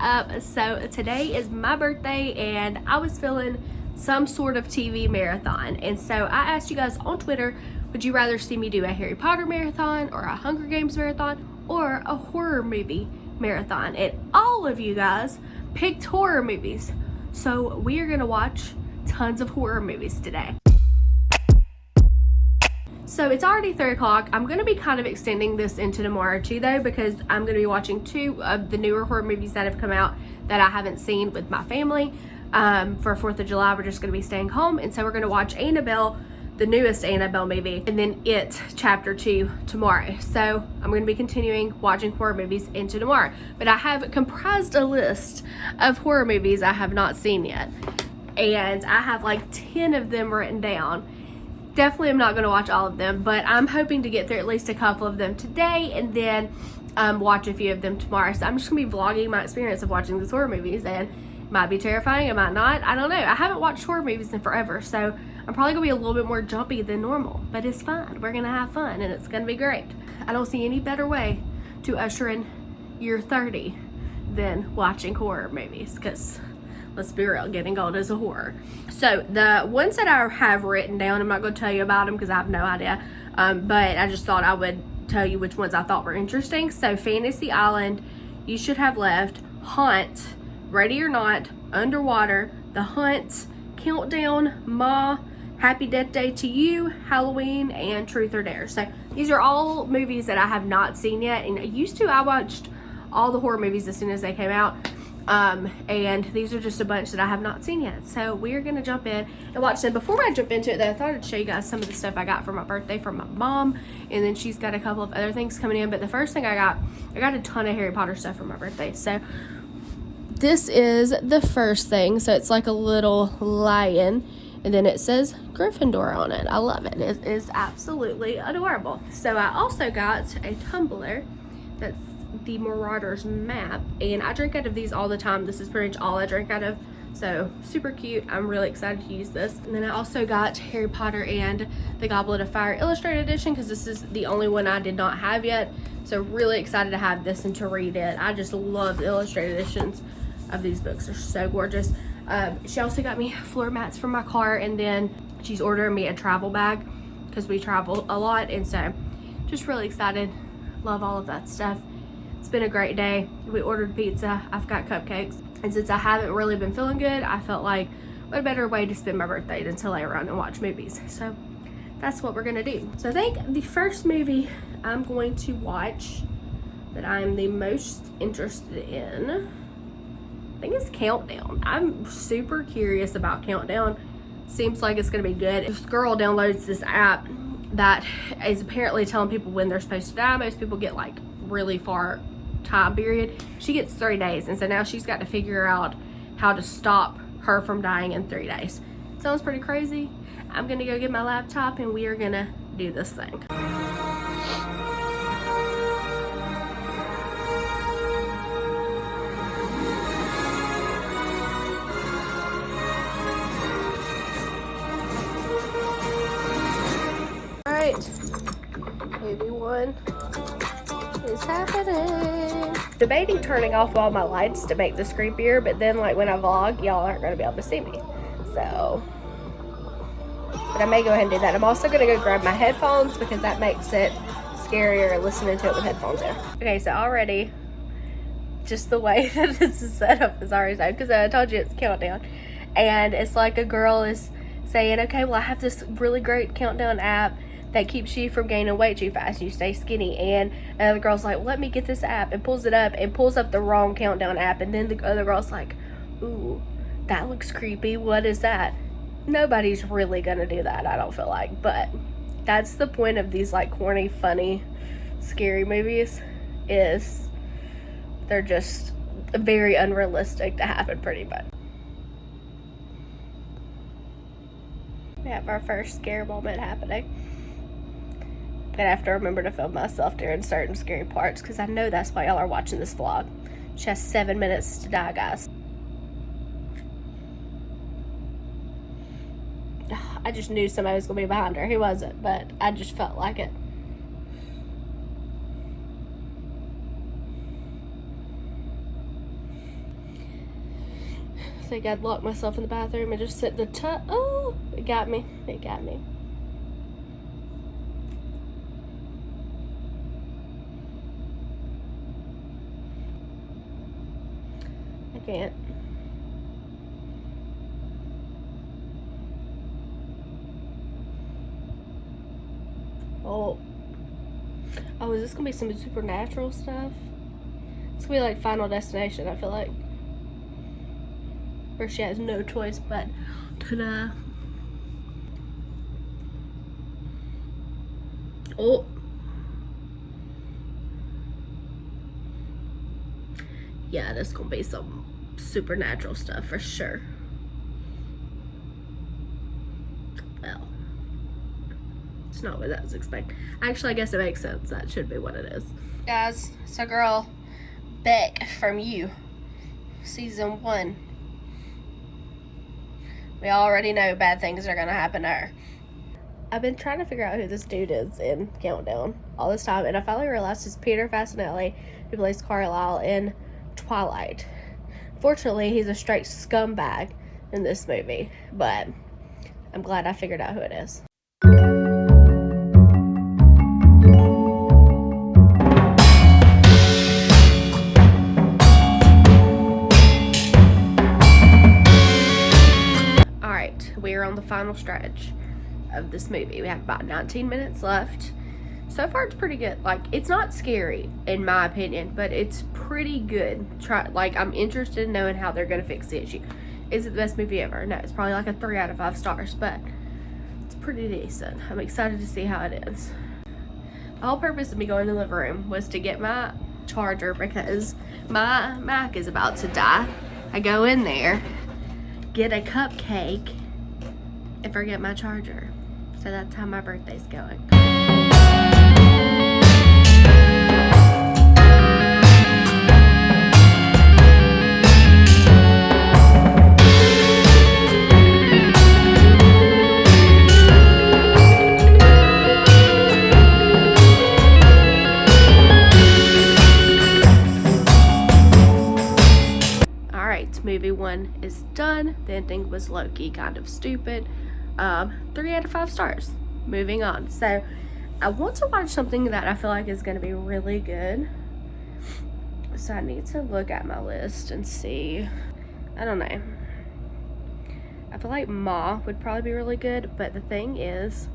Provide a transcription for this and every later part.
up? So today is my birthday and I was feeling some sort of TV marathon. And so I asked you guys on Twitter, would you rather see me do a Harry Potter marathon or a Hunger Games marathon or a horror movie marathon? And all of you guys picked horror movies. So we are gonna watch tons of horror movies today. So it's already 3 o'clock. I'm going to be kind of extending this into tomorrow too though because I'm going to be watching two of the newer horror movies that have come out that I haven't seen with my family. Um, for 4th of July, we're just going to be staying home and so we're going to watch Annabelle, the newest Annabelle movie, and then It Chapter 2 tomorrow. So I'm going to be continuing watching horror movies into tomorrow. But I have comprised a list of horror movies I have not seen yet. And I have like 10 of them written down definitely am not going to watch all of them, but I'm hoping to get through at least a couple of them today and then um, watch a few of them tomorrow. So I'm just going to be vlogging my experience of watching these horror movies and might be terrifying, it might not. I don't know. I haven't watched horror movies in forever, so I'm probably going to be a little bit more jumpy than normal, but it's fine. We're going to have fun and it's going to be great. I don't see any better way to usher in year 30 than watching horror movies because let's be real, getting old is a horror. So the ones that I have written down, I'm not going to tell you about them because I have no idea, um, but I just thought I would tell you which ones I thought were interesting. So Fantasy Island, You Should Have Left, Haunt, Ready or Not, Underwater, The Hunt, Countdown, Ma, Happy Death Day to You, Halloween, and Truth or Dare. So these are all movies that I have not seen yet. And I used to, I watched all the horror movies as soon as they came out. Um, and these are just a bunch that I have not seen yet. So we're going to jump in and watch them. Before I jump into it though, I thought I'd show you guys some of the stuff I got for my birthday from my mom. And then she's got a couple of other things coming in. But the first thing I got, I got a ton of Harry Potter stuff for my birthday. So this is the first thing. So it's like a little lion. And then it says Gryffindor on it. I love it. It is absolutely adorable. So I also got a tumbler that's the Marauders map and I drink out of these all the time. This is pretty much all I drink out of. So super cute. I'm really excited to use this. And then I also got Harry Potter and the Goblet of Fire Illustrated Edition because this is the only one I did not have yet. So really excited to have this and to read it. I just love the illustrated editions of these books. They're so gorgeous. Um, she also got me floor mats for my car and then she's ordering me a travel bag because we travel a lot and so just really excited. Love all of that stuff. It's been a great day. We ordered pizza. I've got cupcakes. And since I haven't really been feeling good, I felt like what a better way to spend my birthday than to lay around and watch movies. So that's what we're gonna do. So I think the first movie I'm going to watch that I'm the most interested in, I think it's Countdown. I'm super curious about Countdown. Seems like it's gonna be good. This girl downloads this app that is apparently telling people when they're supposed to die. Most people get like really far time period. She gets three days. And so now she's got to figure out how to stop her from dying in three days. Sounds pretty crazy. I'm to go get my laptop and we are to do this thing. Debating turning off all my lights to make this creepier, but then like when I vlog, y'all aren't gonna be able to see me. So, but I may go ahead and do that. I'm also gonna go grab my headphones because that makes it scarier listening to it with headphones in. Okay, so already, just the way that this is set up is already sad because I told you it's countdown. And it's like a girl is saying, okay, well I have this really great countdown app that keeps you from gaining weight too fast. You stay skinny. And another girl's like, let me get this app and pulls it up and pulls up the wrong countdown app. And then the other girl's like, ooh, that looks creepy. What is that? Nobody's really gonna do that, I don't feel like. But that's the point of these like corny, funny, scary movies is they're just very unrealistic to happen pretty much. We have our first scare moment happening gonna have to remember to film myself during certain scary parts because I know that's why y'all are watching this vlog. She has seven minutes to die, guys. I just knew somebody was gonna be behind her. He wasn't, but I just felt like it. think I'd lock myself in the bathroom and just sit in the tub. Oh, it got me. It got me. Can't. Oh. Oh, is this gonna be some supernatural stuff? It's gonna be like Final Destination, I feel like. Where she has no choice but to Oh. Yeah, this gonna be some supernatural stuff for sure. Well, it's not what I was expecting. Actually, I guess it makes sense. That should be what it is. Guys, so girl, Beck from You, season one. We already know bad things are gonna happen to her. I've been trying to figure out who this dude is in Countdown all this time, and I finally realized it's Peter Facinelli, who plays Carlisle in Twilight. Fortunately, he's a straight scumbag in this movie, but I'm glad I figured out who it is. All right, we are on the final stretch of this movie. We have about 19 minutes left. So far, it's pretty good. Like, it's not scary, in my opinion, but it's pretty good. Try Like, I'm interested in knowing how they're to fix the issue. Is it the best movie ever? No, it's probably like a 3 out of 5 stars, but it's pretty decent. I'm excited to see how it is. The whole purpose of me going to the living room was to get my charger because my Mac is about to die. I go in there, get a cupcake, and forget my charger. So that's how my birthday's going. Movie one is done. The ending was low-key kind of stupid. Um, three out of five stars. Moving on. So, I want to watch something that I feel like is going to be really good. So, I need to look at my list and see. I don't know. I feel like Ma would probably be really good, but the thing is,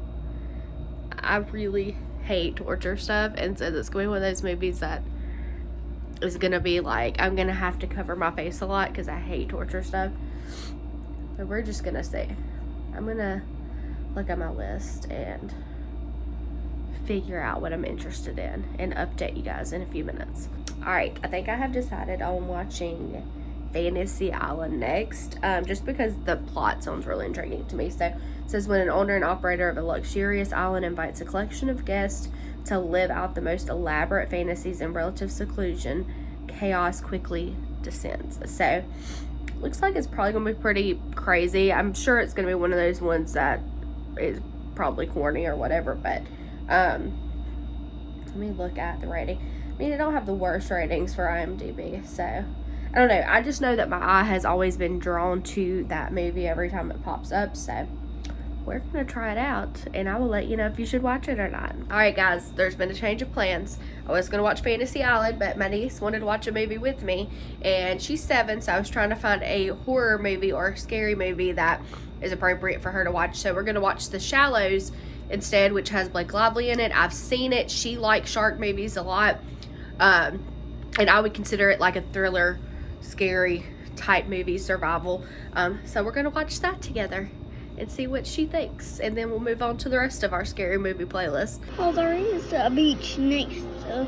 I really hate torture stuff, and so this going to be one of those movies that is gonna be like I'm gonna have to cover my face a lot because I hate torture stuff. But we're just gonna see. I'm gonna look at my list and figure out what I'm interested in and update you guys in a few minutes. All right, I think I have decided on watching Fantasy Island next, um, just because the plot sounds really intriguing to me. So it says when an owner and operator of a luxurious island invites a collection of guests to live out the most elaborate fantasies in relative seclusion, chaos quickly descends. So looks like it's probably gonna be pretty crazy. I'm sure it's gonna be one of those ones that is probably corny or whatever, but um let me look at the rating. I mean, it don't have the worst ratings for IMDb, so I don't know. I just know that my eye has always been drawn to that movie every time it pops up, so we're gonna try it out and I will let you know if you should watch it or not. All right, guys, there's been a change of plans. I was gonna watch Fantasy Island, but my niece wanted to watch a movie with me and she's seven, so I was trying to find a horror movie or scary movie that is appropriate for her to watch. So we're gonna watch The Shallows instead, which has Blake Lively in it. I've seen it. She likes shark movies a lot. Um, and I would consider it like a thriller, scary type movie, survival. Um, so we're gonna watch that together and see what she thinks. And then we'll move on to the rest of our scary movie playlist. Oh, there is a beach next to.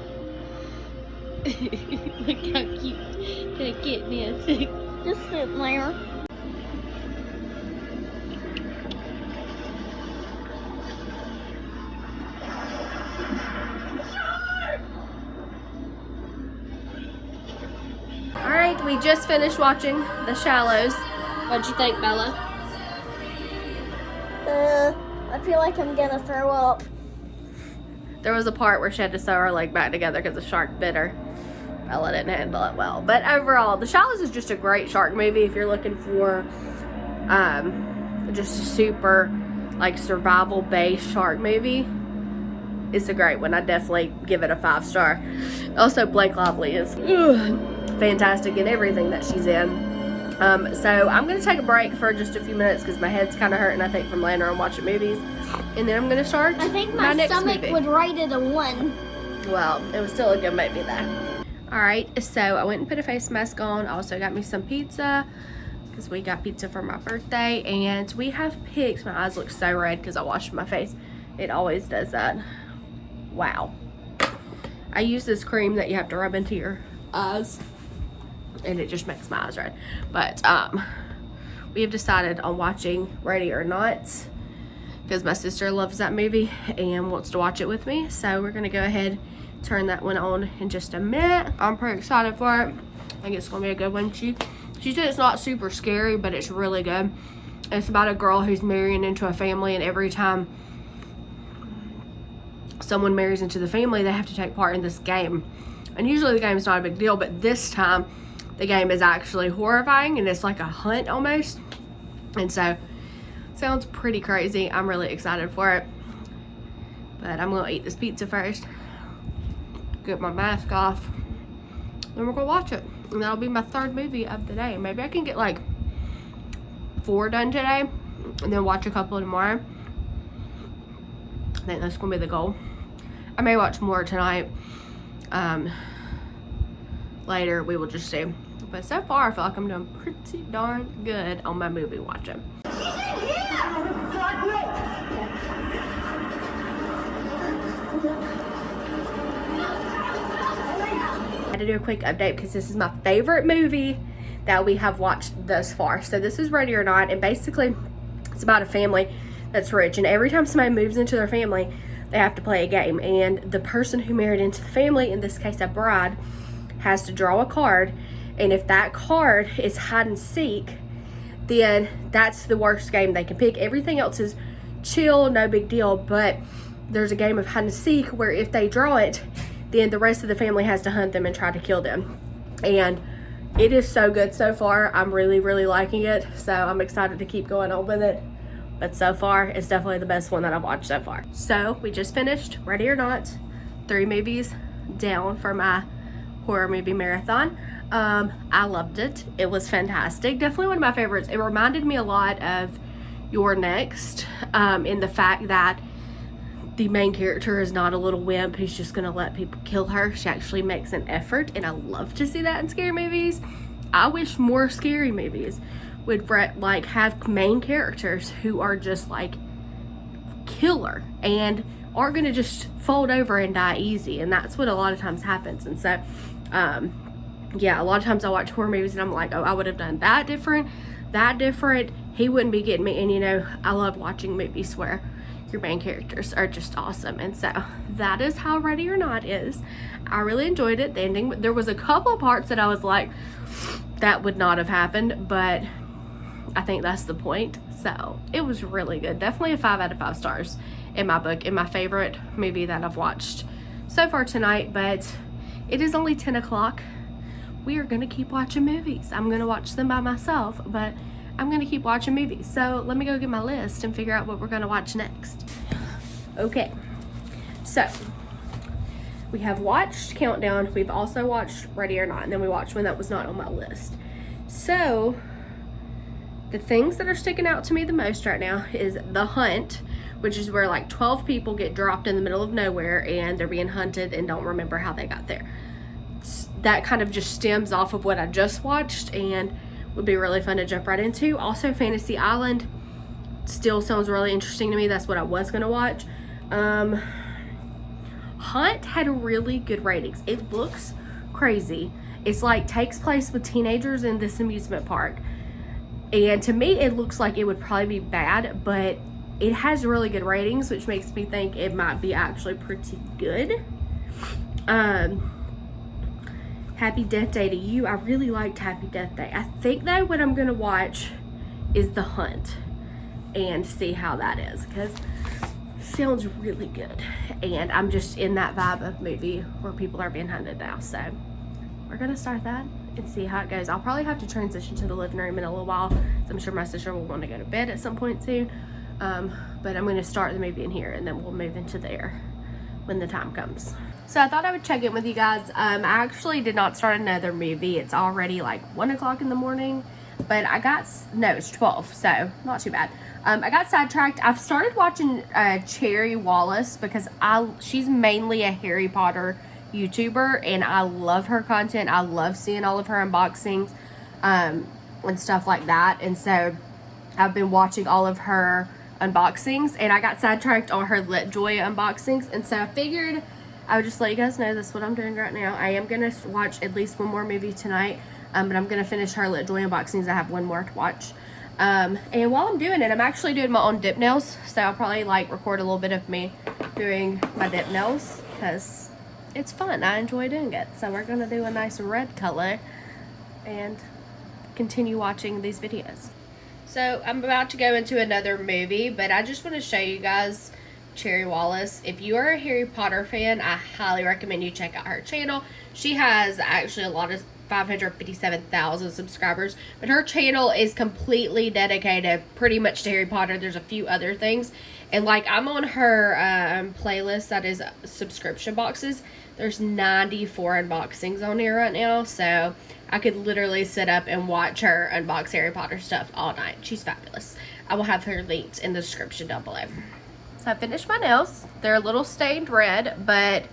Look how cute that kitten is. Just sitting there. All right, we just finished watching The Shallows. What'd you think, Bella? I feel like I'm gonna throw up. There was a part where she had to sew her leg back together because the shark bit her. Bella didn't handle it well. But overall, The Shallows is just a great shark movie if you're looking for um, just a super like survival based shark movie. It's a great one. I definitely give it a five star. Also, Blake Lively is ugh, fantastic in everything that she's in. Um, so I'm going to take a break for just a few minutes because my head's kind of hurting, I think, from laying around watching movies. And then I'm going to start I think my, my stomach movie. would rate it a one. Well, it was still a good movie though. Alright, so I went and put a face mask on. Also got me some pizza because we got pizza for my birthday. And we have pigs. My eyes look so red because I washed my face. It always does that. Wow. I use this cream that you have to rub into your eyes. And it just makes my eyes red. But um, we have decided on watching Ready or Not because my sister loves that movie and wants to watch it with me. So we're gonna go ahead turn that one on in just a minute. I'm pretty excited for it. I think it's gonna be a good one. She she said it's not super scary, but it's really good. It's about a girl who's marrying into a family and every time someone marries into the family, they have to take part in this game. And usually the game is not a big deal, but this time the game is actually horrifying and it's like a hunt almost. And so sounds pretty crazy. I'm really excited for it. But I'm gonna eat this pizza first. Get my mask off. Then we're gonna watch it. And that'll be my third movie of the day. Maybe I can get like four done today and then watch a couple tomorrow. I think that's gonna be the goal. I may watch more tonight. Um, later, we will just see. But so far, I feel like I'm doing pretty darn good on my movie watching. I had to do a quick update because this is my favorite movie that we have watched thus far. So this is Ready or Not, and basically it's about a family that's rich, and every time somebody moves into their family, they have to play a game. And the person who married into the family, in this case a bride, has to draw a card, and if that card is hide and seek, then that's the worst game they can pick. Everything else is chill, no big deal, but there's a game of hide and seek where if they draw it, then the rest of the family has to hunt them and try to kill them. And it is so good so far. I'm really, really liking it. So I'm excited to keep going on with it. But so far, it's definitely the best one that I've watched so far. So we just finished Ready or Not, three movies down for my horror movie marathon. Um, I loved it. It was fantastic. Definitely one of my favorites. It reminded me a lot of You're Next um, in the fact that the main character is not a little wimp who's just gonna let people kill her. She actually makes an effort, and I love to see that in scary movies. I wish more scary movies would like have main characters who are just like killer and aren't gonna just fold over and die easy, and that's what a lot of times happens. And so, um, yeah, a lot of times I watch horror movies and I'm like, oh, I would have done that different, that different. He wouldn't be getting me, and you know, I love watching movies where your main characters are just awesome and so that is how ready or not is. I really enjoyed it. The ending there was a couple of parts that i was like that would not have happened but i think that's the point. So it was really good. Definitely a five out of five stars in my book in my favorite movie that i've watched so far tonight but it is only 10 o'clock we are gonna keep watching movies i'm gonna watch them by myself but I'm gonna keep watching movies. So let me go get my list and figure out what we're gonna watch next. Okay, so we have watched Countdown. We've also watched Ready or Not, and then we watched one that was not on my list. So the things that are sticking out to me the most right now is The Hunt, which is where like 12 people get dropped in the middle of nowhere and they're being hunted and don't remember how they got there. That kind of just stems off of what I just watched and would be really fun to jump right into. Also, Fantasy Island still sounds really interesting to me. That's what I was going to watch. Um, Haunt had really good ratings. It looks crazy. It's like takes place with teenagers in this amusement park. And to me, it looks like it would probably be bad, but it has really good ratings, which makes me think it might be actually pretty good. Um, Happy Death Day to You. I really liked Happy Death Day. I think though what I'm gonna watch is The Hunt and see how that is because sounds really good. And I'm just in that vibe of movie where people are being hunted now. So we're gonna start that and see how it goes. I'll probably have to transition to the living room in a little while. I'm sure my sister will want to go to bed at some point soon. Um, but I'm gonna start the movie in here and then we'll move into there when the time comes. So I thought I would check in with you guys. Um, I actually did not start another movie. It's already like one o'clock in the morning, but I got, no, it's 12, so not too bad. Um, I got sidetracked. I've started watching uh, Cherry Wallace because I she's mainly a Harry Potter YouTuber and I love her content. I love seeing all of her unboxings um, and stuff like that. And so I've been watching all of her unboxings and I got sidetracked on her LitJoy unboxings. And so I figured I would just let you guys know that's what I'm doing right now. I am going to watch at least one more movie tonight. Um, but I'm going to finish her LitJoy unboxings. I have one more to watch. Um, and while I'm doing it, I'm actually doing my own dip nails. So I'll probably like record a little bit of me doing my dip nails because it's fun. I enjoy doing it. So we're going to do a nice red color and continue watching these videos. So I'm about to go into another movie, but I just want to show you guys Cherry Wallace. If you are a Harry Potter fan, I highly recommend you check out her channel. She has actually a lot of 557,000 subscribers, but her channel is completely dedicated pretty much to Harry Potter. There's a few other things. And like I'm on her um, playlist that is subscription boxes. There's 94 unboxings on here right now. So I could literally sit up and watch her unbox Harry Potter stuff all night. She's fabulous. I will have her linked in the description down below. I finished my nails. They're a little stained red, but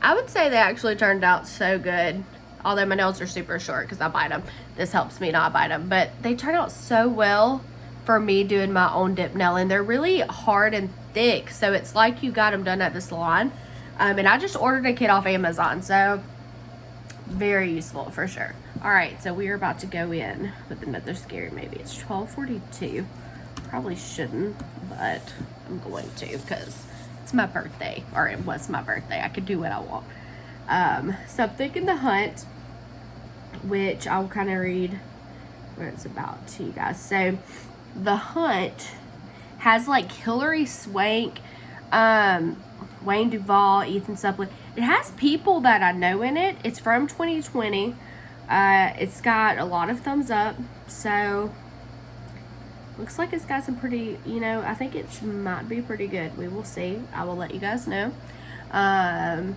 I would say they actually turned out so good. Although my nails are super short because I bite them. This helps me not bite them. But they turn out so well for me doing my own dip nail. And they're really hard and thick. So it's like you got them done at the salon. Um, and I just ordered a kit off Amazon. So very useful for sure. All right, so we are about to go in with another scary maybe. It's 1242. Probably shouldn't, but I'm going to because it's my birthday, or it was my birthday. I could do what I want. Um, so I'm thinking The Hunt, which I'll kind of read what it's about to you guys. So The Hunt has like Hilary Swank, um, Wayne Duvall, Ethan Suplee. It has people that I know in it. It's from 2020. Uh, it's got a lot of thumbs up. So looks like it's got some pretty, you know, I think it might be pretty good. We will see. I will let you guys know. Um,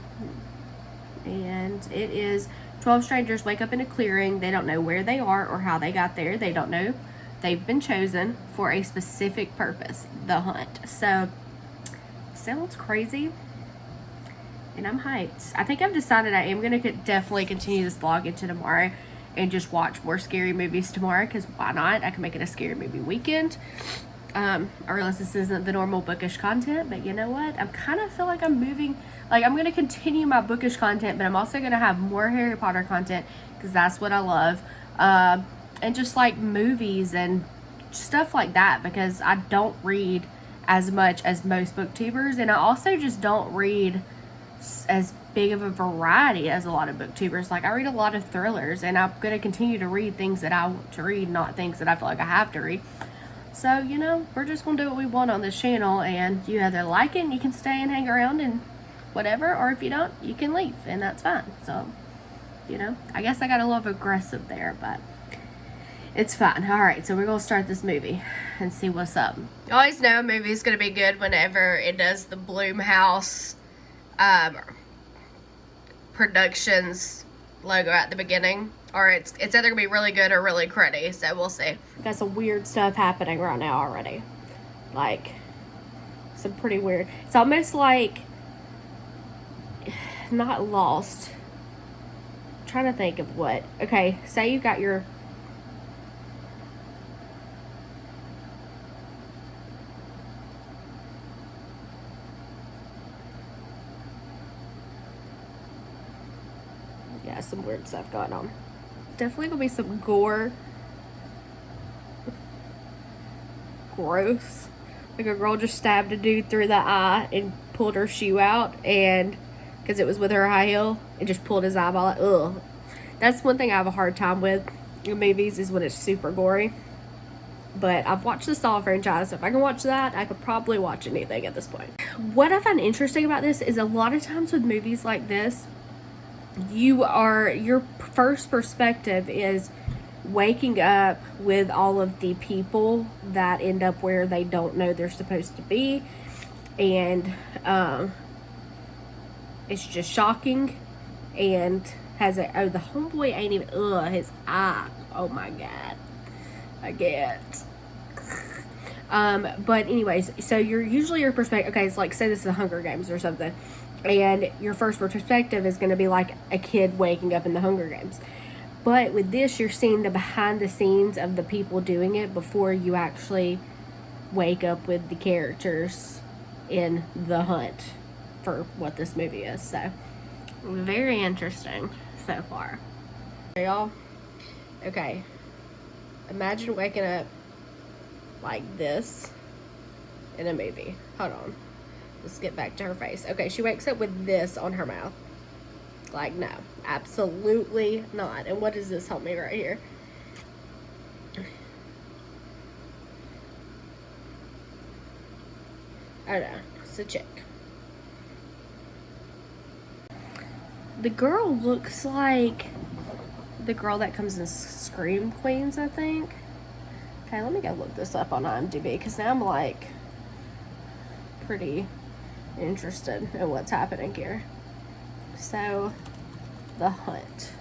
and it is 12 strangers wake up in a clearing. They don't know where they are or how they got there. They don't know. They've been chosen for a specific purpose, the hunt. So, sounds crazy. And I'm hyped. I think I've decided I am going to definitely continue this vlog into tomorrow and just watch more scary movies tomorrow because why not? I can make it a scary movie weekend. Um, I realize this isn't the normal bookish content, but you know what? I'm kind of feel like I'm moving, like I'm going to continue my bookish content, but I'm also going to have more Harry Potter content because that's what I love. Uh, and just like movies and stuff like that because I don't read as much as most booktubers and I also just don't read as big of a variety as a lot of booktubers. Like I read a lot of thrillers and I'm going to continue to read things that I want to read, not things that I feel like I have to read. So, you know, we're just going to do what we want on this channel and you either like it and you can stay and hang around and whatever, or if you don't, you can leave and that's fine. So, you know, I guess I got a little aggressive there, but it's fine. All right, so we're going to start this movie and see what's up. You always know a movie's going to be good whenever it does the Blumhouse um, Productions logo at the beginning. Or it's, it's either going to be really good or really cruddy, so we'll see. Got some weird stuff happening right now already. Like, some pretty weird. It's almost like, not lost. I'm trying to think of what. Okay, say you got your yeah, some weird stuff going on. Definitely gonna be some gore. Gross. Like a girl just stabbed a dude through the eye and pulled her shoe out and because it was with her high heel and just pulled his eyeball out. Ugh. That's one thing I have a hard time with in movies is when it's super gory. But I've watched the Saw franchise, so if I can watch that, I could probably watch anything at this point. What I find interesting about this is a lot of times with movies like this, you are your first perspective is waking up with all of the people that end up where they don't know they're supposed to be. And um, it's just shocking and has a oh the homeboy ain't even ugh his eye oh my god I get um but anyways so you're usually your perspective okay it's like say this is the Hunger Games or something and your first perspective is going to be like a kid waking up in the Hunger Games but with this, you're seeing the behind the scenes of the people doing it before you actually wake up with the characters in the hunt for what this movie is. So, very interesting so far. Y'all, okay. Imagine waking up like this in a movie. Hold on. Let's get back to her face. Okay, she wakes up with this on her mouth. Like, no, absolutely not. And what does this help me right here? I don't know. It's a chick. The girl looks like the girl that comes in Scream Queens, I think. Okay, let me go look this up on IMDb because now I'm like pretty interested in what's happening here. So, The Hunt.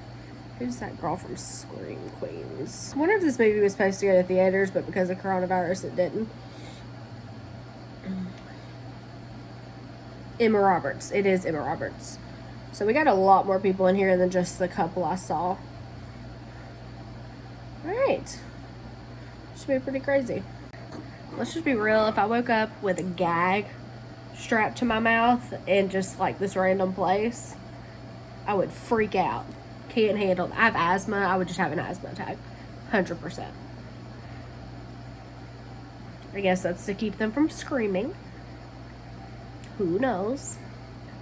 Who's that girl from Scream Queens? I wonder if this movie was supposed to go to theaters, but because of coronavirus, it didn't. Emma Roberts. It is Emma Roberts. So we got a lot more people in here than just the couple I saw. Alright. Should be pretty crazy. Let's just be real. If I woke up with a gag strapped to my mouth in just like this random place, I would freak out. Can't handle I have asthma. I would just have an asthma attack. 100%. I guess that's to keep them from screaming. Who knows?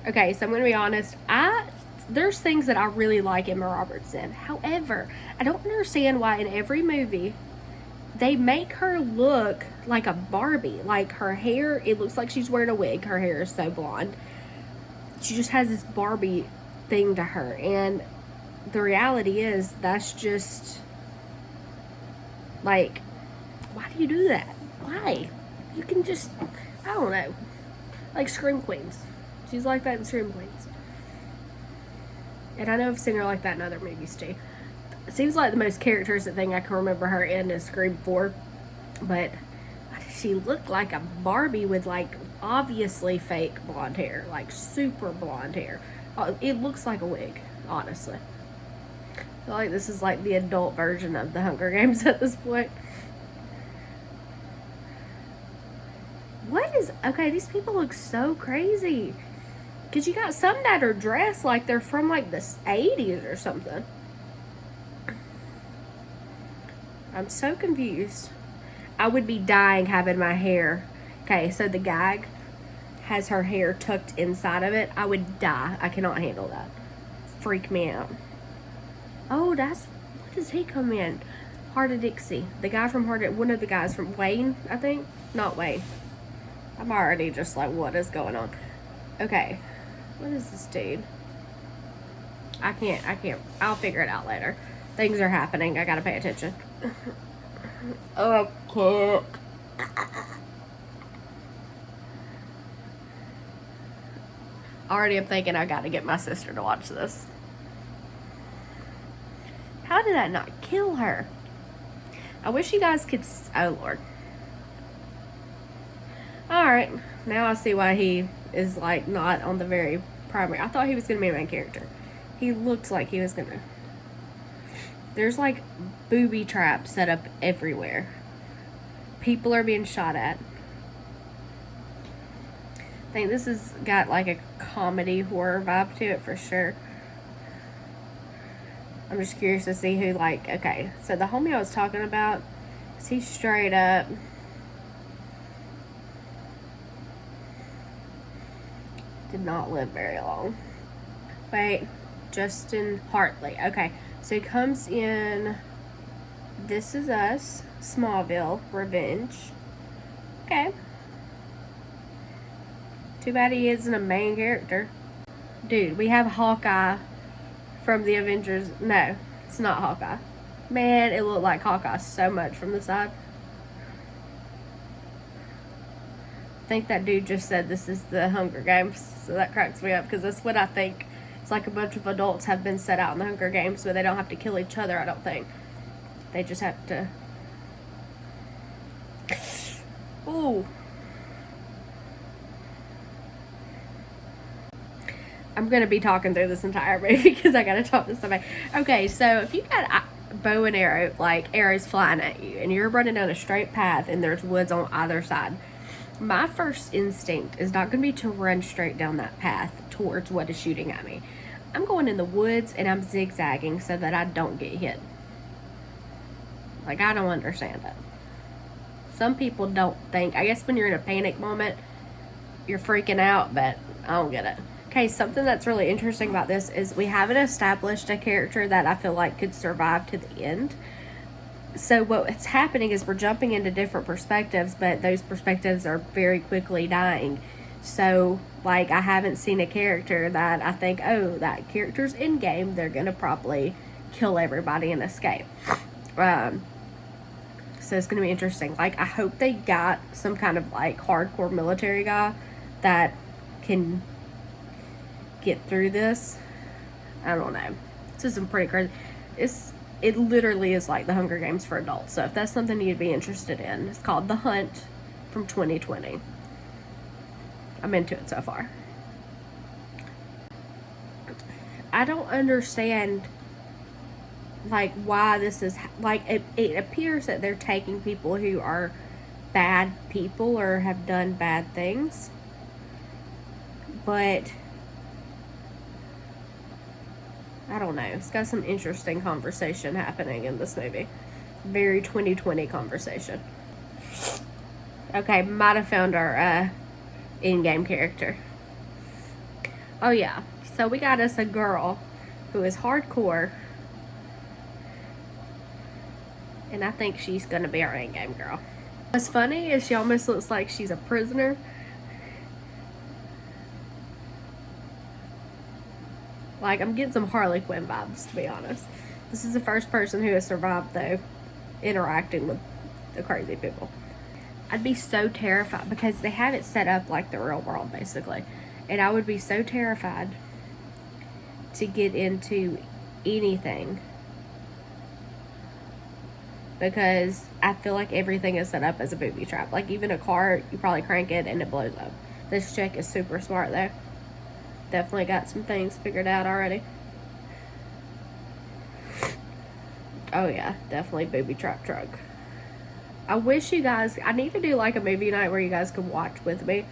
Okay, so I'm to be honest. I there's things that I really like Emma Roberts in. However, I don't understand why in every movie they make her look like a Barbie. Like her hair, it looks like she's wearing a wig. Her hair is so blonde. She just has this Barbie thing to her. And the reality is, that's just like, why do you do that? Why? You can just, I don't know. Like Scream Queens. She's like that in Scream Queens. And I know I've seen her like that in other movies too. It seems like the most characteristic thing I can remember her in is Scream 4. But she looked like a Barbie with like obviously fake blonde hair. Like super blonde hair. Uh, it looks like a wig, honestly. I feel like this is like the adult version of the Hunger Games at this point. What is... Okay, these people look so crazy. Because you got some that are dressed like they're from like the 80s or something. I'm so confused. I would be dying having my hair. Okay, so the gag has her hair tucked inside of it, I would die. I cannot handle that. Freak me out. Oh, that's, what does he come in? Hart of Dixie. The guy from Hart of, one of the guys from Wayne, I think? Not Wayne. I'm already just like, what is going on? Okay. What is this dude? I can't, I can't, I'll figure it out later. Things are happening. I gotta pay attention. Oh, I. Already I'm thinking I gotta get my sister to watch this. How did I not kill her? I wish you guys could... Oh, Lord. Alright. Now I see why he is, like, not on the very primary. I thought he was to be a main character. He looked like he was to... There's, like, booby traps set up everywhere. People are being shot at. I think this has got like a comedy horror vibe to it for sure. I'm just curious to see who like, okay, so the homie I was talking about, is he straight up did not live very long. Wait, Justin Hartley. Okay, so he comes in This Is Us, Smallville, Revenge. Okay. Too bad he isn't a main character. Dude, we have Hawkeye from the Avengers. No, it's not Hawkeye. Man, it looked like Hawkeye so much from the side. I think that dude just said this is the Hunger Games, so that cracks me up because that's what I think. It's like a bunch of adults have been set out in the Hunger Games, but they don't have to kill each other. I don't think they just have to. Ooh. I'm gonna be talking through this entire movie because I gotta talk to somebody. Okay, so if you got a bow and arrow, like arrows flying at you, and you're running down a straight path and there's woods on either side, my first instinct is not gonna be to run straight down that path towards what is shooting at me. I'm going in the woods and I'm zigzagging so that I don't get hit. Like, I don't understand it. Some people don't think, I guess when you're in a panic moment, you're freaking out, but I don't get it. Okay, something that's really interesting about this is we haven't established a character that I feel like could survive to the end. So what's happening is we're jumping into different perspectives, but those perspectives are very quickly dying. So, like, I haven't seen a character that I think, oh, that character's in game. They're gonna probably kill everybody and escape. Um, so it's gonna be interesting. Like, I hope they got some kind of like hardcore military guy that can get through this. I don't know. This is some pretty crazy. It's it literally is like the Hunger Games for adults. So if that's something you'd be interested in, it's called The Hunt from 2020. I'm into it so far. I don't understand like why this is like it, it appears that they're taking people who are bad people or have done bad things but I don't know. It's got some interesting conversation happening in this movie. Very 2020 conversation. Okay, might have found our uh, in-game character. Oh yeah, so we got us a girl who is hardcore. And I think she's gonna be our in-game girl. What's funny is she almost looks like she's a prisoner Like, I'm getting some Harley Quinn vibes, to be honest. This is the first person who has survived, though, interacting with the crazy people. I'd be so terrified because they have it set up like the real world, basically. And I would be so terrified to get into anything because I feel like everything is set up as a booby trap. Like, even a car, you probably crank it and it blows up. This chick is super smart, though definitely got some things figured out already. Oh yeah, definitely booby trap truck. I wish you guys, I need to do like a movie night where you guys can watch with me.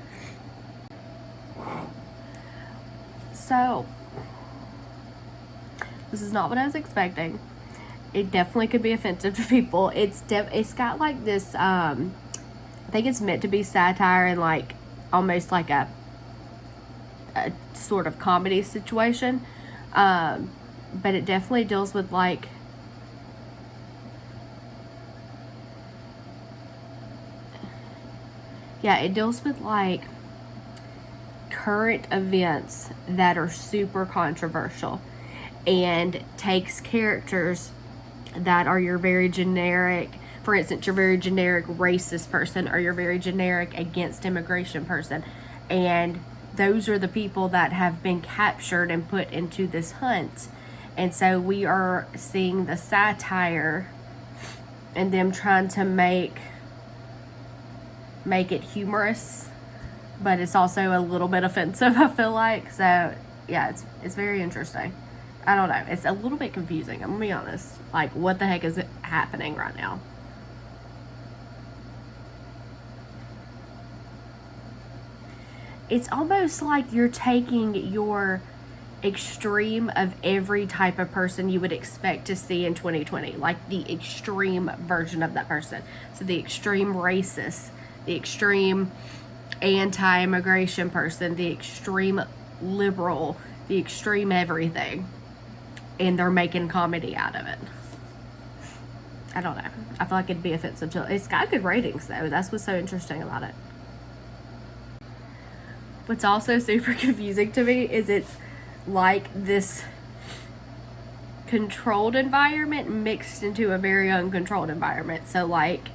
So, this is not what I was expecting. It definitely could be offensive to people. It's def it's got like this, um, I think it's meant to be satire and like almost like a a sort of comedy situation. Um, but it definitely deals with like yeah, it deals with like current events that are super controversial and takes characters that are your very generic for instance your very generic racist person or your very generic against immigration person and those are the people that have been captured and put into this hunt. And so we are seeing the satire and them trying to make make it humorous, but it's also a little bit offensive, I feel like. So yeah, it's it's very interesting. I don't know. It's a little bit confusing, I'm gonna be honest. Like what the heck is happening right now? it's almost like you're taking your extreme of every type of person you would expect to see in 2020 like the extreme version of that person so the extreme racist the extreme anti-immigration person the extreme liberal the extreme everything and they're making comedy out of it. I don't know. I feel like it'd be offensive to it's got good ratings though. That's what's so interesting about it. What's also super confusing to me is it's like this controlled environment mixed into a very uncontrolled environment. So like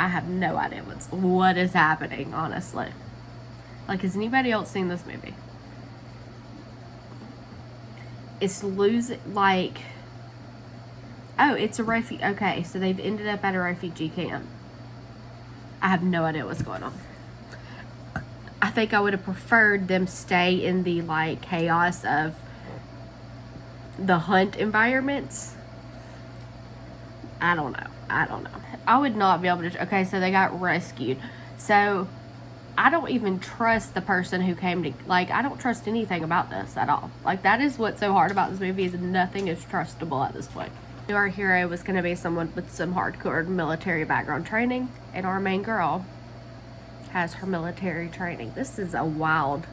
I have no idea what's what is happening, honestly. Like has anybody else seen this movie? It's losing like Oh, it's a refugee. Okay, so they've ended up at a refugee camp. I have no idea what's going on. I think I would have preferred them stay in the like chaos of the hunt environments. I don't know. I don't know. I would not be able to. Okay, so they got rescued. So I don't even trust the person who came to. Like, I don't trust anything about this at all. Like, that is what's so hard about this movie is nothing is trustable at this point. Our hero was going to be someone with some hardcore military background training, and our main girl has her military training. This is a wild.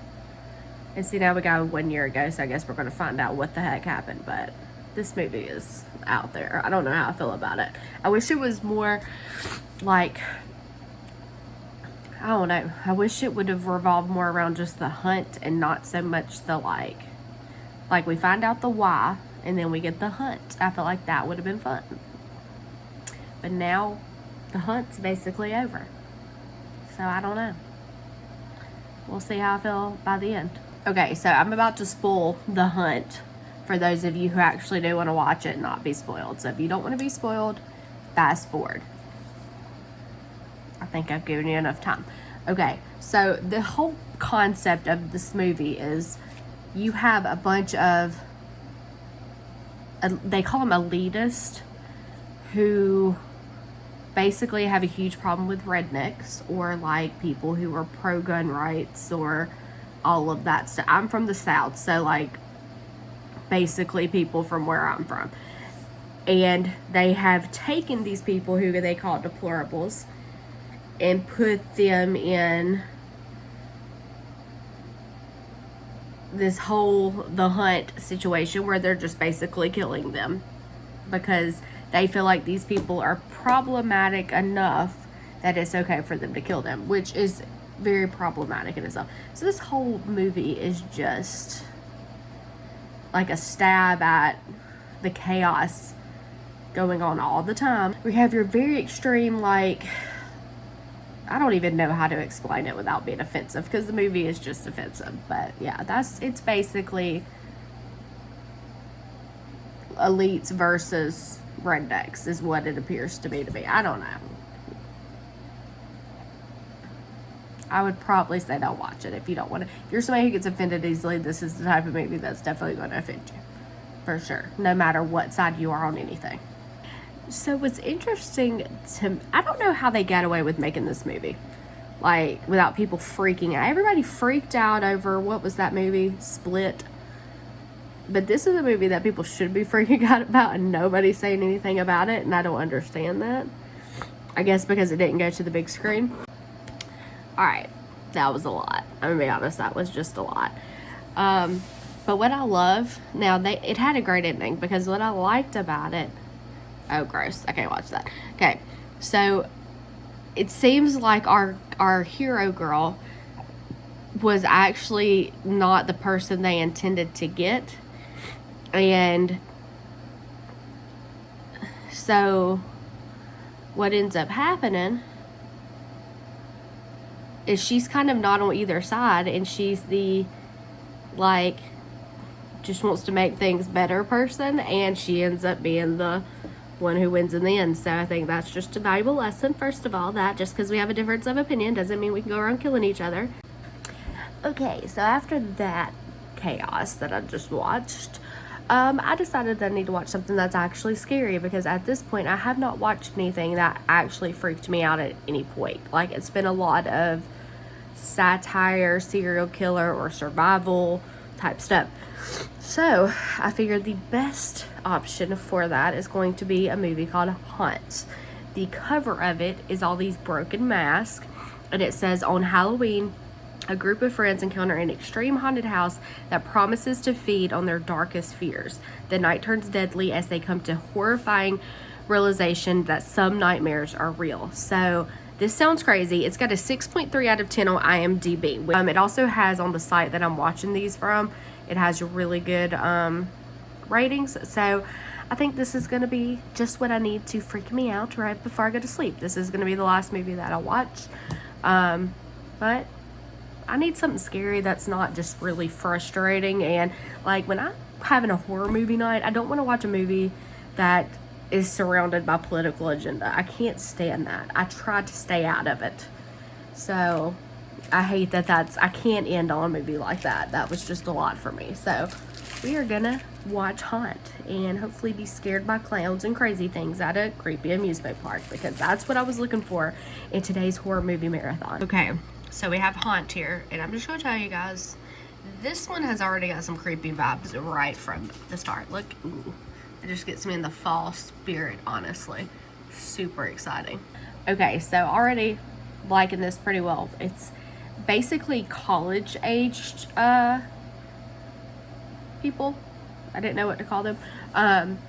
And see, now we got one year ago, so I guess we're going to find out what the heck happened. But this movie is out there. I don't know how I feel about it. I wish it was more like. I don't know. I wish it would have revolved more around just the hunt and not so much the like. Like we find out the why and then we get the hunt. I feel like that would have been fun. But now the hunt's basically over. So I don't know. We'll see how I feel by the end. Okay, so I'm about to spoil the hunt for those of you who actually do want to watch it and not be spoiled. So if you don't want to be spoiled, fast forward. I think I've given you enough time. Okay, so the whole concept of this movie is you have a bunch of they call them elitists who basically have a huge problem with rednecks or like people who are pro gun rights or all of that stuff. I'm from the South, so like basically people from where I'm from. And they have taken these people who they call deplorables and put them in this whole the hunt situation where they're just basically killing them because they feel like these people are problematic enough that it's okay for them to kill them, which is very problematic in itself. So this whole movie is just like a stab at the chaos going on all the time. We have your very extreme like I don't even know how to explain it without being offensive because the movie is just offensive. But yeah, that's it's basically elites versus rednecks is what it appears to be to be. I don't know. I would probably say don't watch it if you don't want to. If you're somebody who gets offended easily, this is the type of movie that's definitely going to offend you. For sure. No matter what side you are on anything. So what's interesting to I don't know how they got away with making this movie. Like without people freaking out. Everybody freaked out over what was that movie? Split. But this is a movie that people should be freaking out about and nobody's saying anything about it and I don't understand that. I guess because it didn't go to the big screen. Alright. That was a lot. I'm gonna be honest, that was just a lot. Um but what I love now they it had a great ending because what I liked about it Oh, gross. I can't watch that. Okay, so it seems like our our hero girl was actually not the person they intended to get, and so what ends up happening is she's kind of not on either side, and she's the like just wants to make things better person, and she ends up being the one who wins in the end. So I think that's just a valuable lesson, first of all, that just because we have a difference of opinion doesn't mean we can go around killing each other. Okay, so after that chaos that I just watched, um, I decided that I need to watch something that's actually scary because at this point I have not watched anything that actually freaked me out at any point. Like it's been a lot of satire, serial killer, or survival type stuff. So I figured the best option for that is going to be a movie called Haunt. The cover of it is all these broken masks, and it says on Halloween, a group of friends encounter an extreme haunted house that promises to feed on their darkest fears. The night turns deadly as they come to horrifying realization that some nightmares are real. So this sounds crazy. It's got a 6.3 out of 10 on IMDb. Um, it also has on the site that I'm watching these from, it has really good um, ratings. So I think this is going to be just what I need to freak me out right before I go to sleep. This is going to be the last movie that I'll watch. Um, but I need something scary that's not just really frustrating. And like when I'm having a horror movie night, I don't want to watch a movie that is surrounded by political agenda. I can't stand that. I try to stay out of it. So I hate that that's, I can't end on a movie like that. That was just a lot for me. So we are gonna watch Haunt and hopefully be scared by clowns and crazy things at a creepy amusement park because that's what I was looking for in today's horror movie marathon. Okay, so we have Haunt here and I'm just gonna tell you guys, this one has already got some creepy vibes right from the start. Look, ooh, it just gets me in the fall spirit, honestly. Super exciting. Okay, so already liking this pretty well. It's basically college aged uh, people. I didn't know what to call them. Um,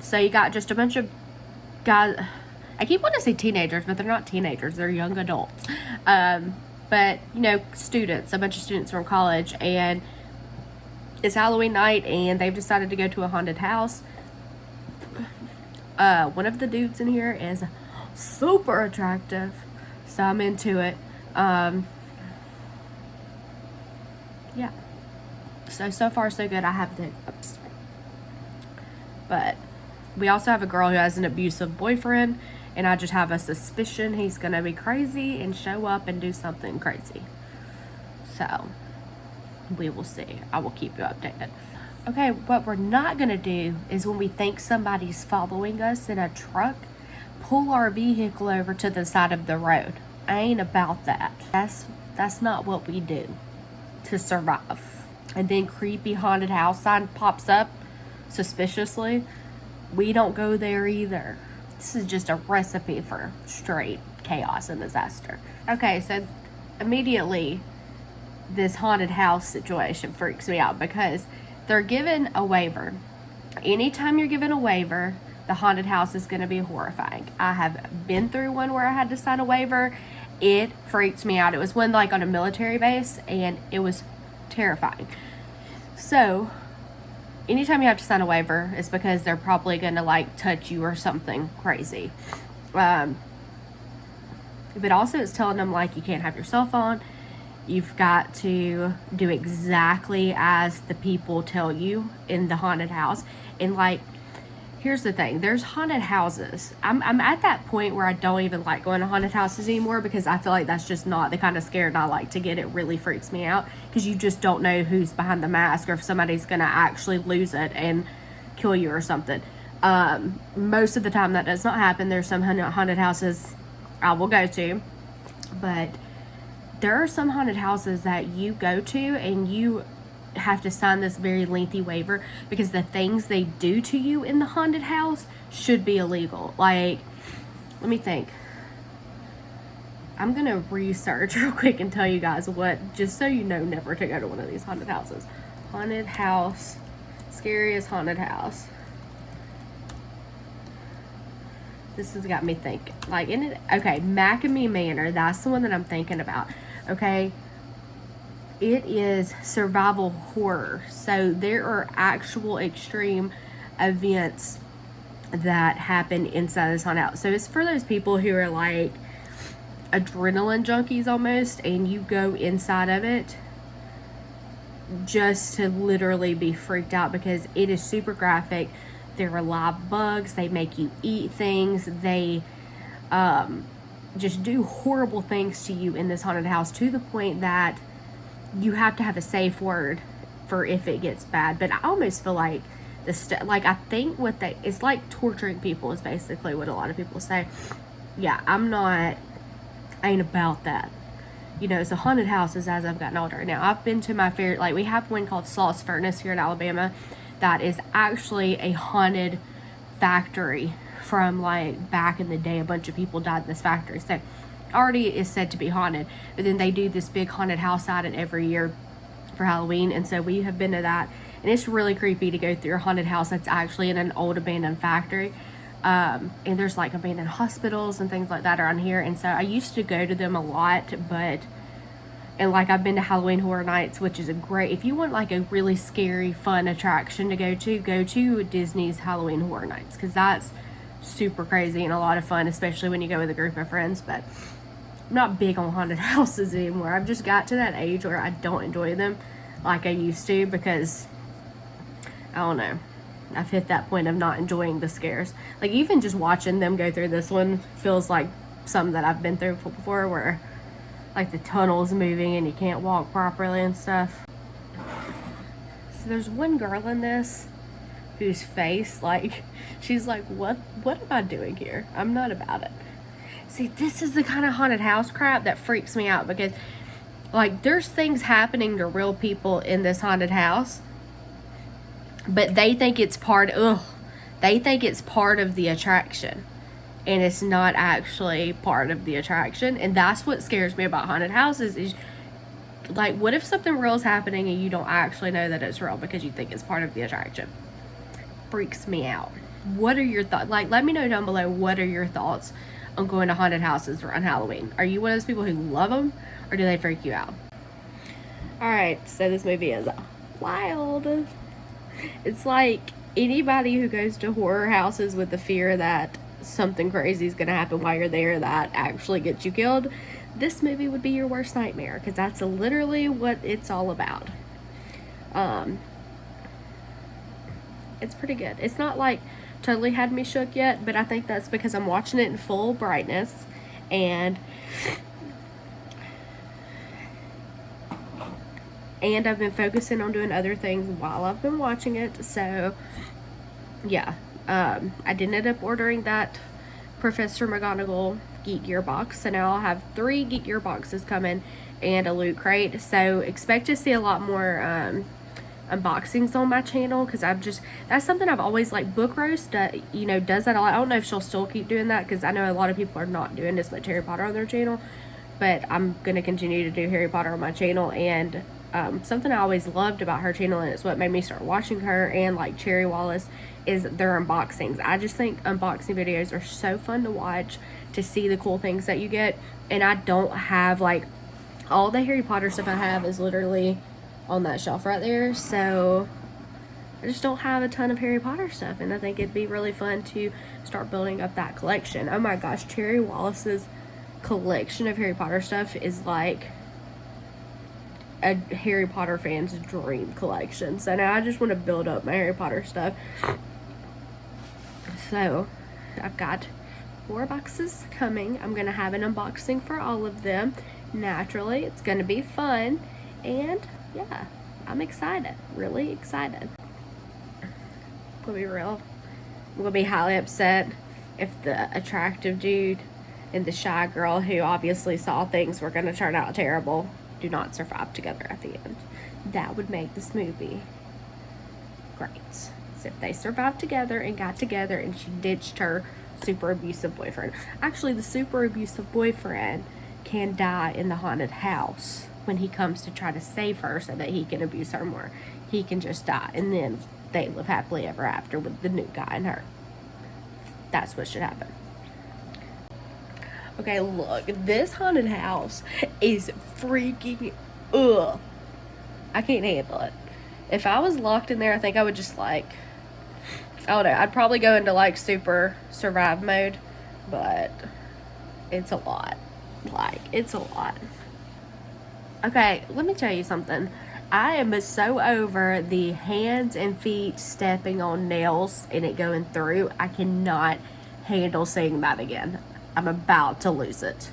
so you got just a bunch of guys. I keep wanting to say teenagers, but they're not teenagers. They're young adults. Um, but, you know, students, a bunch of students from college. And it's Halloween night and they've decided to go to a haunted house. Uh, one of the dudes in here is super attractive. So I'm into it. Um, yeah. So, so far so good. I have the hiccups. But we also have a girl who has an abusive boyfriend and I just have a suspicion he's going to be crazy and show up and do something crazy. So, we will see. I will keep you updated. Okay, what we're not going to do is when we think somebody's following us in a truck, pull our vehicle over to the side of the road. I ain't about that. That's that's not what we do to survive. And then creepy haunted house sign pops up suspiciously. We don't go there either. This is just a recipe for straight chaos and disaster. Okay, so immediately this haunted house situation freaks me out because they're given a waiver. Anytime you're given a waiver, the haunted house is going to be horrifying. I have been through one where I had to sign a waiver. It freaked me out. It was one like on a military base and it was terrifying. So, anytime you have to sign a waiver, it's because they're probably going to like touch you or something crazy. Um, but also, it's telling them like you can't have your cell phone. You've got to do exactly as the people tell you in the haunted house. And like, here's the thing there's haunted houses. I'm, I'm at that point where i don't even like going to haunted houses anymore because i feel like that's just not the kind of scared i like to get. It really freaks me out because you just don't know who's behind the mask or if somebody's gonna actually lose it and kill you or something. Um, most of the time that does not happen. There's some haunted houses i will go to but there are some haunted houses that you go to and you have to sign this very lengthy waiver because the things they do to you in the haunted house should be illegal. Like, let me think. I'm gonna research real quick and tell you guys what, just so you know, never to go to one of these haunted houses. Haunted house, scariest haunted house. This has got me thinking. Like, in it, okay, McKamey Manor, that's the one that I'm thinking about. Okay, it is survival horror. So there are actual extreme events that happen inside this haunted house. So it's for those people who are like adrenaline junkies almost, and you go inside of it just to literally be freaked out because it is super graphic. There are live bugs. They make you eat things. They um, just do horrible things to you in this haunted house to the point that you have to have a safe word for if it gets bad. But I almost feel like the st- like I think what they it's like torturing people is basically what a lot of people say. Yeah, I'm not I ain't about that. You know, so haunted houses as I've gotten older. Now I've been to my favorite like we have one called Sloss Furnace here in Alabama that is actually a haunted factory from like back in the day. A bunch of people died in this factory. So already is said to be haunted. But then they do this big haunted house it every year for Halloween. And so we have been to that. And it's really creepy to go through a haunted house that's actually in an old abandoned factory. Um, and there's like abandoned hospitals and things like that around here. And so I used to go to them a lot, but And like I've been to Halloween Horror Nights, which is a great if you want like a really scary, fun attraction to go to, go to Disney's Halloween Horror Nights because that's super crazy and a lot of fun, especially when you go with a group of friends. But I'm not big on haunted houses anymore. I've just got to that age where I don't enjoy them like I used to because I don't know. I've hit that point of not enjoying the scares. Like even just watching them go through this one feels like something that I've been through before where like the tunnel's moving and you can't walk properly and stuff. So there's one girl in this whose face like she's like what what am I doing here? I'm not about it. See, this is the kind of haunted house crap that freaks me out because like there's things happening to real people in this haunted house but they think it's part ugh, they think it's part of the attraction and it's not actually part of the attraction and that's what scares me about haunted houses is like what if something real is happening and you don't actually know that it's real because you think it's part of the attraction freaks me out. What are your thoughts? Like let me know down below what are your thoughts on going to haunted houses around halloween? Are you one of those people who love them or do they freak you out? All right so this movie is wild. It's like anybody who goes to horror houses with the fear that something crazy is going to happen while you're there that actually gets you killed, this movie would be your worst nightmare because that's literally what it's all about. Um, it's pretty good. It's not like totally had me shook yet, but I think that's because I'm watching it in full brightness and and I've been focusing on doing other things while I've been watching it. So, yeah, um, I did end up ordering that Professor McGonagall Geek Gear box. So now I'll have three Geek Gear boxes coming and a loot crate. So expect to see a lot more um, unboxings on my channel because I've just that's something I've always like book roast uh, you know does that a lot I don't know if she'll still keep doing that because I know a lot of people are not doing as much Harry Potter on their channel but I'm gonna continue to do Harry Potter on my channel and um, something I always loved about her channel and it's what made me start watching her and like Cherry Wallis is their unboxings. I just think unboxing videos are so fun to watch to see the cool things that you get and I don't have like all the Harry Potter stuff I have is literally on that shelf right there so I just don't have a ton of Harry Potter stuff and I think it'd be really fun to start building up that collection. Oh my gosh, Cherry Wallis's collection of Harry Potter stuff is like a Harry Potter fan's dream collection. So now I just want to build up my Harry Potter stuff. So I've got four boxes coming. I'm going to have an unboxing for all of them. Naturally, it's going to be fun. And yeah, I'm excited. Really excited. I'm to be real. I'm to be highly upset if the attractive dude and the shy girl who obviously saw things were going to turn out terrible do not survive together at the end. That would make this movie great. So if they survived together and got together and she ditched her super abusive boyfriend. Actually, the super abusive boyfriend can die in the haunted house when he comes to try to save her so that he can abuse her more. He can just die and then they live happily ever after with the new guy and her. That's what should happen. Okay, look, this haunted house is freaking ugh. I can't handle it. If I was locked in there, I think I would just like I don't know, I'd probably go into like super survive mode, but it's a lot. Like, it's a lot. Okay, let me tell you something. I am so over the hands and feet stepping on nails and it going through. I cannot handle seeing that again. I'm about to lose it.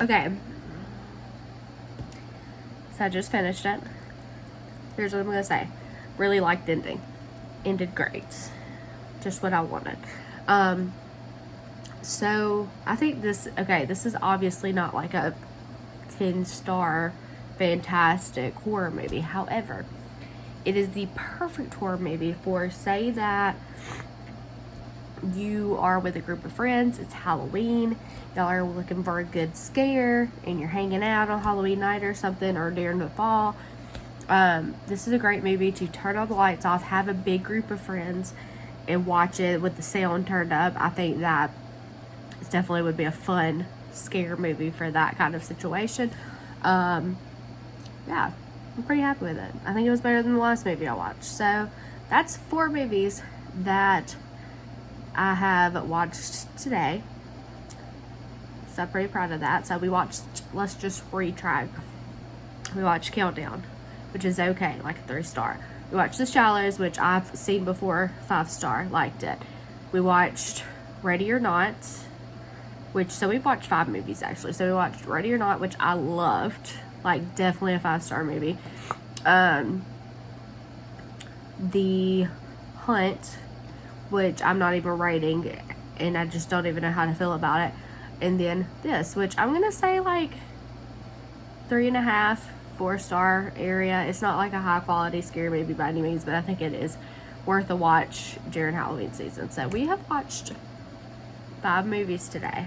Okay. So I just finished it. Here's what I'm going to say. Really liked ending. Ended great. Just what I wanted. Um, so I think this, okay, this is obviously not like a 10 star fantastic horror movie. However, it is the perfect horror movie for say that you are with a group of friends, it's Halloween, y'all are looking for a good scare, and you're hanging out on Halloween night or something, or during the fall, um, this is a great movie to turn all the lights off, have a big group of friends, and watch it with the sound turned up. I think that it's definitely would be a fun scare movie for that kind of situation. Um, yeah, I'm pretty happy with it. I think it was better than the last movie I watched. So that's four movies that I have watched today. So I'm pretty proud of that. So we watched, let's just retry. We watched Countdown, which is okay, like a three star. We watched The Shallows, which I've seen before, five star, liked it. We watched Ready or Not, which, so we've watched five movies actually. So we watched Ready or Not, which I loved, like definitely a five star movie. Um, The Hunt, which I'm not even rating, and I just don't even know how to feel about it. And then this, which I'm gonna say like three and a half, four star area. It's not like a high quality scary movie by any means, but I think it is worth a watch during Halloween season. So we have watched five movies today.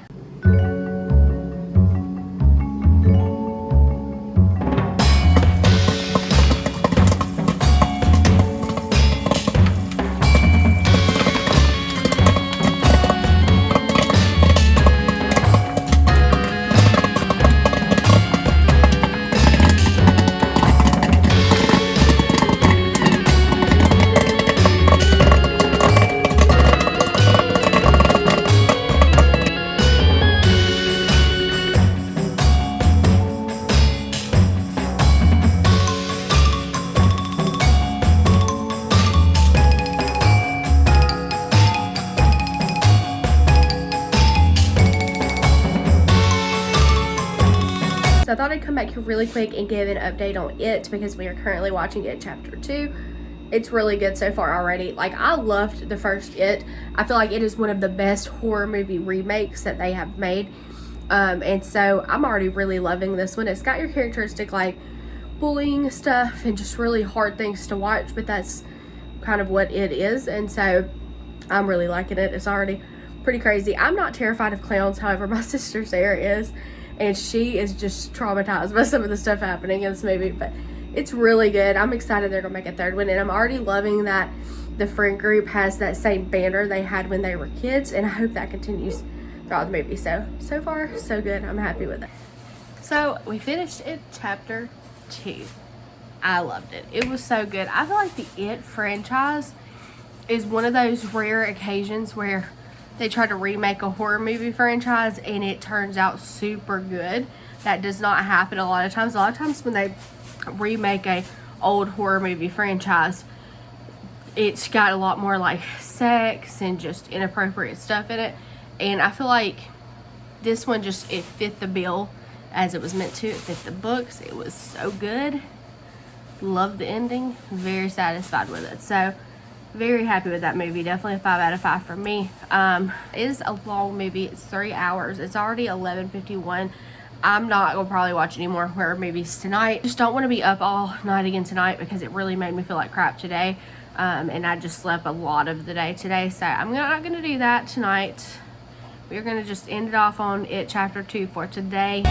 Really quick and give an update on it because we are currently watching it chapter two. It's really good so far already. Like I loved the first It. I feel like it is one of the best horror movie remakes that they have made. Um, and so I'm already really loving this one. It's got your characteristic like bullying stuff and just really hard things to watch, but that's kind of what it is. And so I'm really liking it. It's already pretty crazy. I'm not terrified of clowns, however, my sister Sarah is and she is just traumatized by some of the stuff happening. In this movie but it's really good. I'm excited they're gonna make a third one. And i'm already loving that the friend group has that same banner they had when they were kids. And i hope that continues throughout the movie. So so far so good. I'm happy with it. So we finished it chapter two. I loved it. It was so good. I feel like the it franchise is one of those rare occasions where they try to remake a horror movie franchise and it turns out super good. That does not happen a lot of times. A lot of times when they remake a old horror movie franchise, it's got a lot more like sex and just inappropriate stuff in it. And I feel like this one just, it fit the bill as it was meant to. It fit the books. It was so good. Love the ending. Very satisfied with it. So, very happy with that movie. Definitely a five out of five for me. Um it is a long movie. It's three hours. It's already 11:51. i'm not gonna probably watch any more horror movies tonight. Just don't want to be up all night again tonight because it really made me feel like crap today. Um and i just slept a lot of the day today. So i'm not gonna do that tonight. We're gonna just end it off on it chapter two for today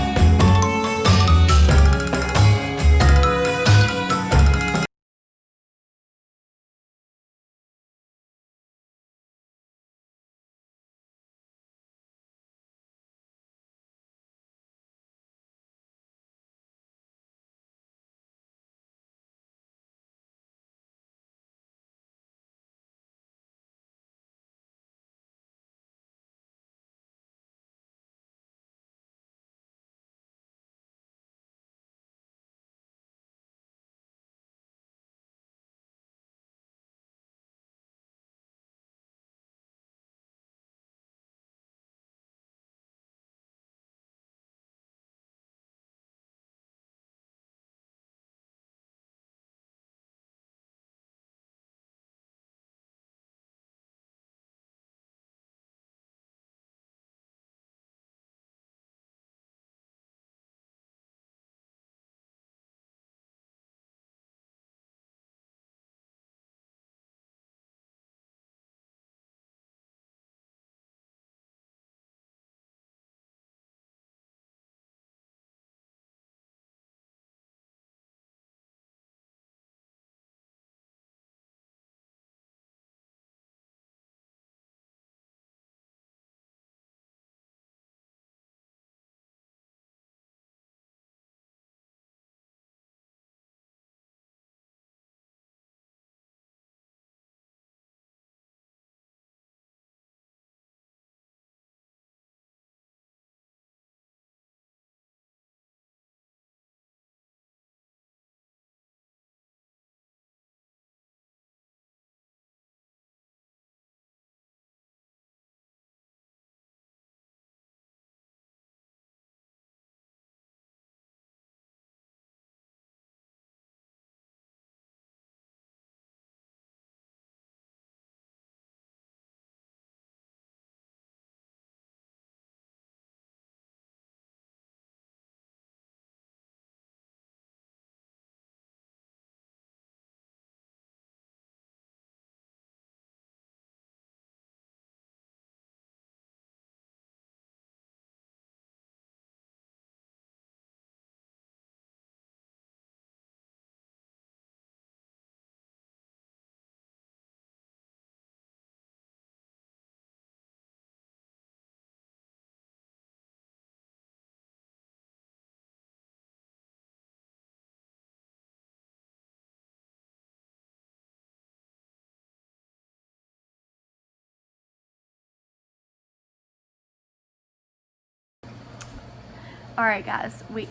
All right, guys. We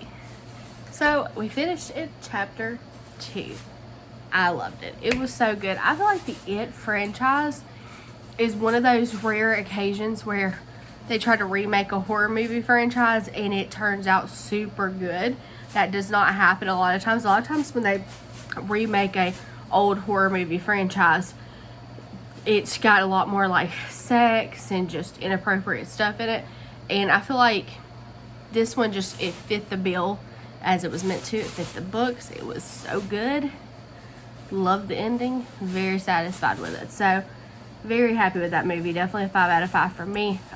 so we finished it chapter two. I loved it. It was so good. I feel like the It franchise is one of those rare occasions where they try to remake a horror movie franchise and it turns out super good. That does not happen a lot of times. A lot of times when they remake a old horror movie franchise, it's got a lot more like sex and just inappropriate stuff in it. And I feel like this one just it fit the bill as it was meant to. It fit the books. It was so good. Love the ending. Very satisfied with it. So very happy with that movie. Definitely a five out of five for me.